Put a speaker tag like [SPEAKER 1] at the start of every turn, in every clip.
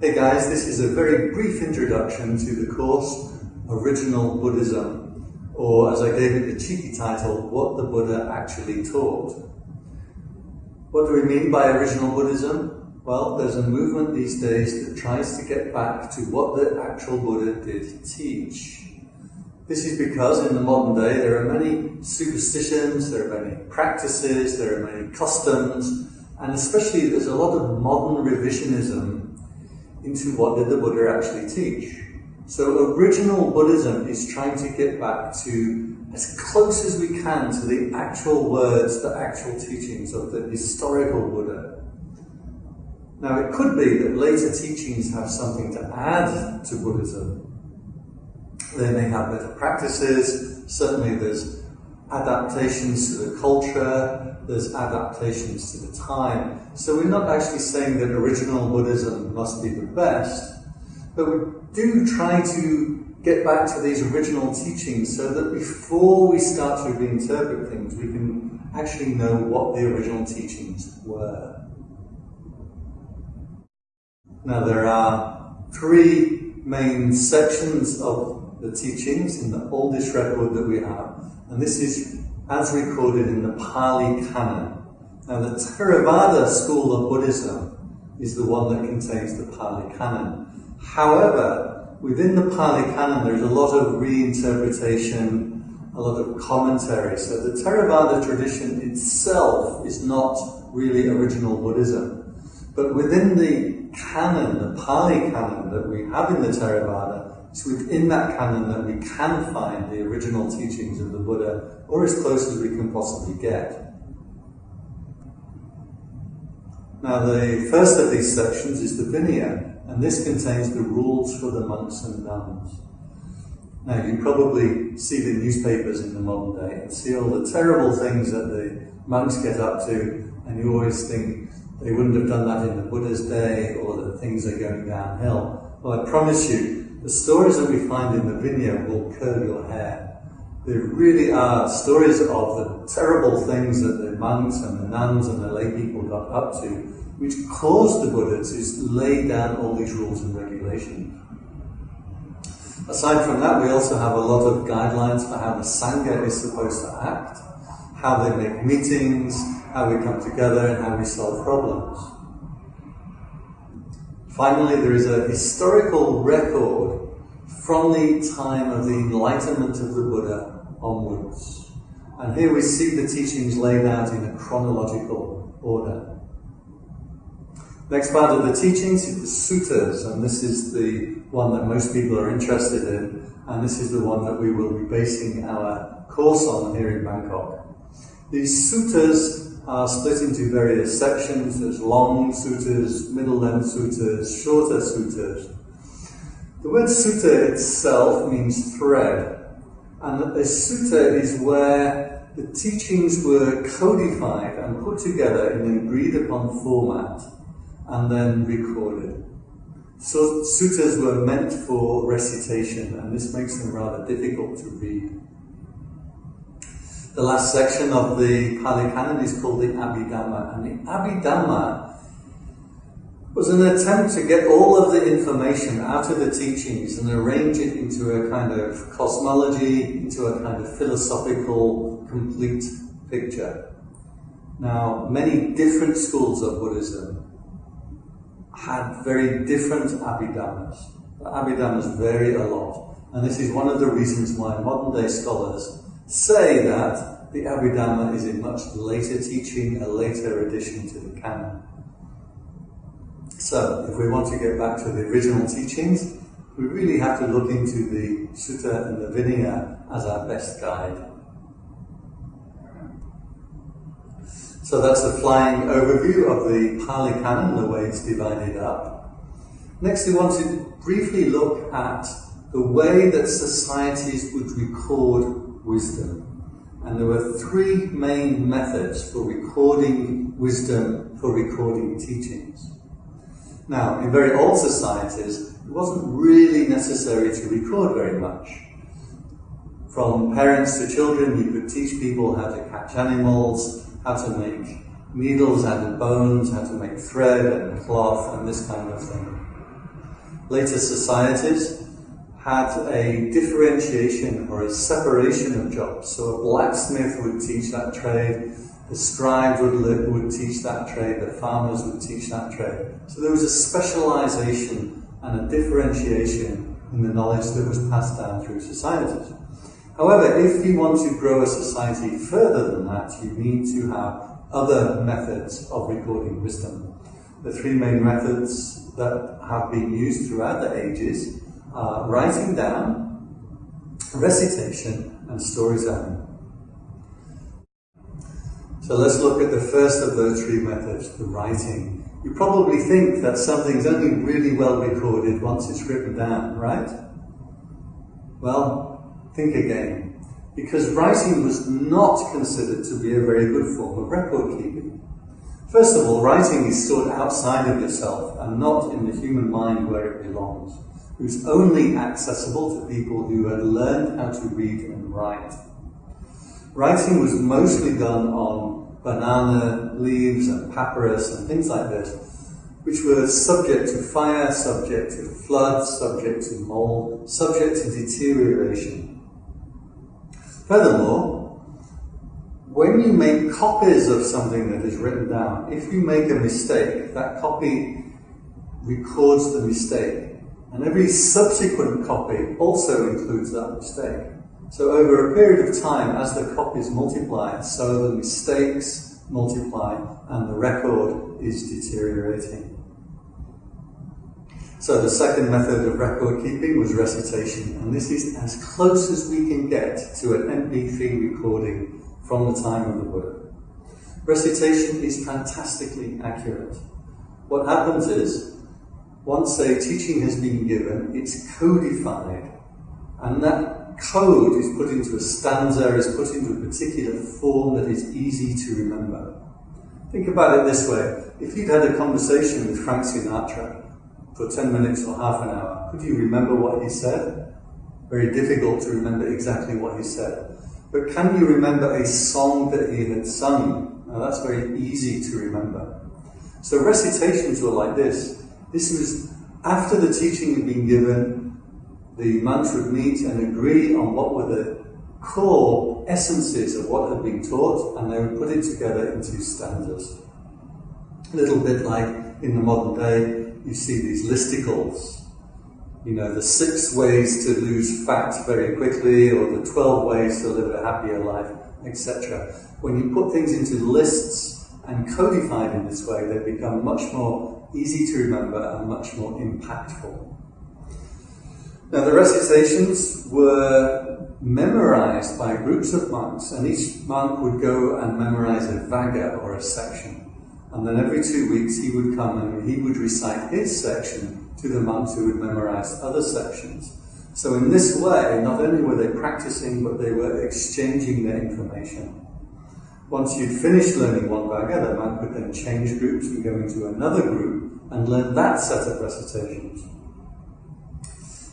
[SPEAKER 1] Hey guys, this is a very brief introduction to the course Original Buddhism, or as I gave it the cheeky title, What the Buddha Actually Taught. What do we mean by original Buddhism? Well, there's a movement these days that tries to get back to what the actual Buddha did teach. This is because in the modern day there are many superstitions, there are many practices, there are many customs, and especially there's a lot of modern revisionism into what did the Buddha actually teach. So original Buddhism is trying to get back to as close as we can to the actual words, the actual teachings of the historical Buddha. Now it could be that later teachings have something to add to Buddhism. They may have better practices, certainly there's adaptations to the culture, there's adaptations to the time. So we're not actually saying that original Buddhism must be the best, but we do try to get back to these original teachings so that before we start to reinterpret things, we can actually know what the original teachings were. Now there are three main sections of the teachings in the oldest record that we have, and this is as recorded in the Pali Canon. Now, the Theravada school of Buddhism is the one that contains the Pali Canon. However, within the Pali Canon, there's a lot of reinterpretation, a lot of commentary. So the Theravada tradition itself is not really original Buddhism. But within the canon, the Pali Canon that we have in the Theravada, it's within that canon that we can find the original teachings of the Buddha, or as close as we can possibly get. Now, the first of these sections is the Vinaya, and this contains the rules for the monks and nuns. Now, you probably see the newspapers in the modern day and see all the terrible things that the monks get up to, and you always think they wouldn't have done that in the Buddha's day or that things are going downhill. Well, I promise you, the stories that we find in the Vinaya will curl your hair. They really are stories of the terrible things that the monks and the nuns and the lay people got up to, which caused the Buddha to lay down all these rules and regulations. Aside from that, we also have a lot of guidelines for how the Sangha is supposed to act, how they make meetings, how we come together, and how we solve problems. Finally, there is a historical record from the time of the enlightenment of the Buddha onwards. And here we see the teachings laid out in a chronological order. Next part of the teachings is the suttas, and this is the one that most people are interested in, and this is the one that we will be basing our course on here in Bangkok. These suttas are split into various sections. There's long suttas, middle length suttas, shorter suttas. The word sutta itself means thread, and a sutta is where the teachings were codified and put together in an agreed upon format and then recorded. So suttas were meant for recitation, and this makes them rather difficult to read. The last section of the Pali Canon is called the Abhidhamma, and the Abhidhamma was an attempt to get all of the information out of the teachings and arrange it into a kind of cosmology, into a kind of philosophical, complete picture. Now, many different schools of Buddhism had very different Abhidhammas. The Abhidhammas vary a lot, and this is one of the reasons why modern day scholars say that the Abhidhamma is a much later teaching, a later addition to the canon. So, if we want to get back to the original teachings, we really have to look into the Sutta and the Vinaya as our best guide. So that's a flying overview of the Pali Canon, the way it's divided up. Next, we want to briefly look at the way that societies would record wisdom. And there were three main methods for recording wisdom, for recording teachings. Now, in very old societies, it wasn't really necessary to record very much. From parents to children, you could teach people how to catch animals, how to make needles out of bones, how to make thread and cloth, and this kind of thing. Later societies had a differentiation or a separation of jobs. So a blacksmith would teach that trade, the scribe would, live, would teach that trade, the farmers would teach that trade. So there was a specialization and a differentiation in the knowledge that was passed down through societies. However, if you want to grow a society further than that, you need to have other methods of recording wisdom. The three main methods that have been used throughout the ages are writing down, recitation, and storytelling. So let's look at the first of those three methods, the writing. You probably think that something's only really well recorded once it's written down, right? Well, think again. Because writing was not considered to be a very good form of record keeping. First of all, writing is stored outside of yourself and not in the human mind where it belongs. It was only accessible to people who had learned how to read and write. Writing was mostly done on banana leaves and papyrus and things like this, which were subject to fire, subject to flood, subject to mold, subject to deterioration. Furthermore, when you make copies of something that is written down, if you make a mistake, that copy records the mistake. And every subsequent copy also includes that mistake. So over a period of time, as the copies multiply, so the mistakes multiply and the record is deteriorating. So the second method of record keeping was recitation, and this is as close as we can get to an MP3 recording from the time of the Buddha. Recitation is fantastically accurate. What happens is, once a teaching has been given, it's codified, and that code is put into a stanza, is put into a particular form that is easy to remember. Think about it this way. If you'd had a conversation with Frank Sinatra for 10 minutes or half an hour, could you remember what he said? Very difficult to remember exactly what he said. But can you remember a song that he had sung? Now that's very easy to remember. So recitations were like this. This was after the teaching had been given, the monks would meet and agree on what were the core essences of what had been taught, and they would put it together into stanzas. A little bit like in the modern day, you see these listicles you know, the six ways to lose fat very quickly, or the 12 ways to live a happier life, etc. When you put things into lists and codified in this way, they become much more easy to remember and much more impactful. Now, the recitations were memorized by groups of monks, and each monk would go and memorize a vagga or a section. And then every two weeks he would come and he would recite his section to the monks who would memorize other sections. So in this way, not only were they practicing, but they were exchanging their information. Once you'd finished learning one vagga, the monk would then change groups and go into another group and learn that set of recitations.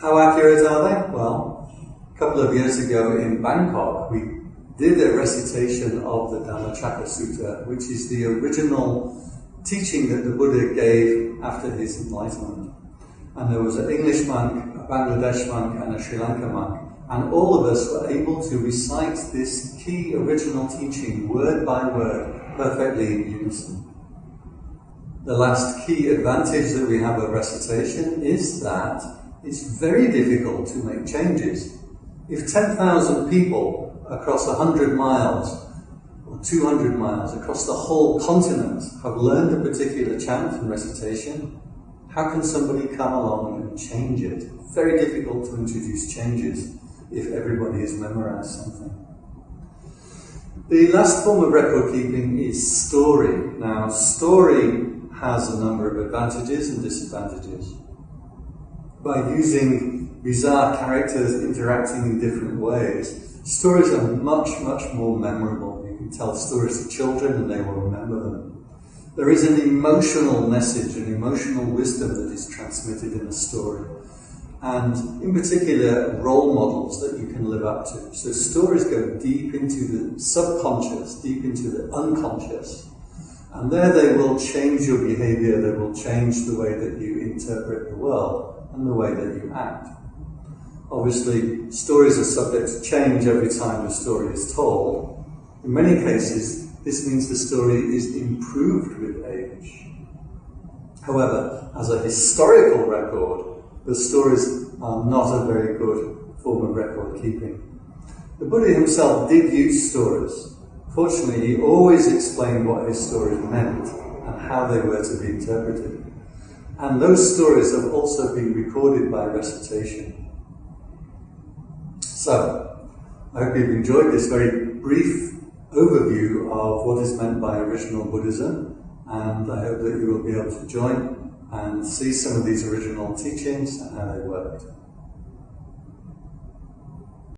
[SPEAKER 1] How accurate are they? Well, a couple of years ago in Bangkok, we did a recitation of the Dhammacakka Sutta, which is the original teaching that the Buddha gave after his enlightenment and there was an English monk, a Bangladesh monk, and a Sri Lanka monk. And all of us were able to recite this key original teaching word by word perfectly in unison. The last key advantage that we have of recitation is that it's very difficult to make changes. If 10,000 people across 100 miles or 200 miles across the whole continent have learned a particular chant and recitation, how can somebody come along and change it? Very difficult to introduce changes if everybody has memorized something. The last form of record keeping is story. Now, story has a number of advantages and disadvantages. By using bizarre characters interacting in different ways, stories are much, much more memorable. You can tell stories to children and they will remember them. There is an emotional message, an emotional wisdom that is transmitted in a story. And in particular, role models that you can live up to. So stories go deep into the subconscious, deep into the unconscious. And there they will change your behavior, they will change the way that you interpret the world. and the way that you act. Obviously, stories are subject to change every time a story is told. In many cases, this means the story is improved with age. However, as a historical record, the stories are not a very good form of record keeping. The Buddha himself did use stories. Fortunately, he always explained what his stories meant and how they were to be interpreted. And those stories have also been recorded by recitation. So, I hope you've enjoyed this very brief overview of what is meant by original Buddhism, and I hope that you will be able to join and see some of these original teachings and how they worked.